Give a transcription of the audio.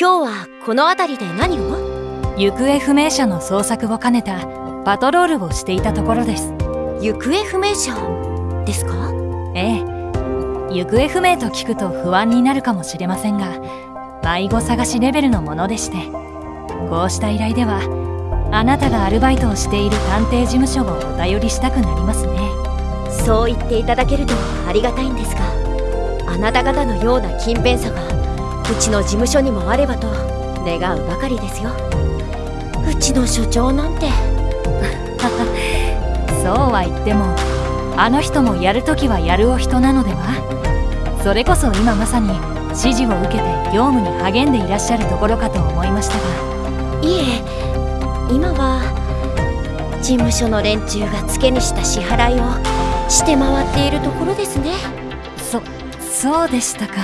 今日はこの辺りで何を？行方不明者の捜索を兼ねたパトロールをしていたところです。行方不明者ですか？ええ。行方不明と聞くと不安になるかもしれませんが迷子探しレベルのものでしてこうした依頼ではあなたがアルバイトをしている探偵事務所をお頼りしたくなりますね。そう言っていただけるとありがたいんですがあなた方のような勤勉さがうちの事務所にもあればと願うばかりですよ。うちの所長なんて。そうは言ってもあの人もやるときはやるお人なのでは。それこそ今まさに指示を受けて業務に励んでいらっしゃるところかと思いましたが。いえ今は事務所の連中が付けにした支払いをして回っているところですね。そそうでしたか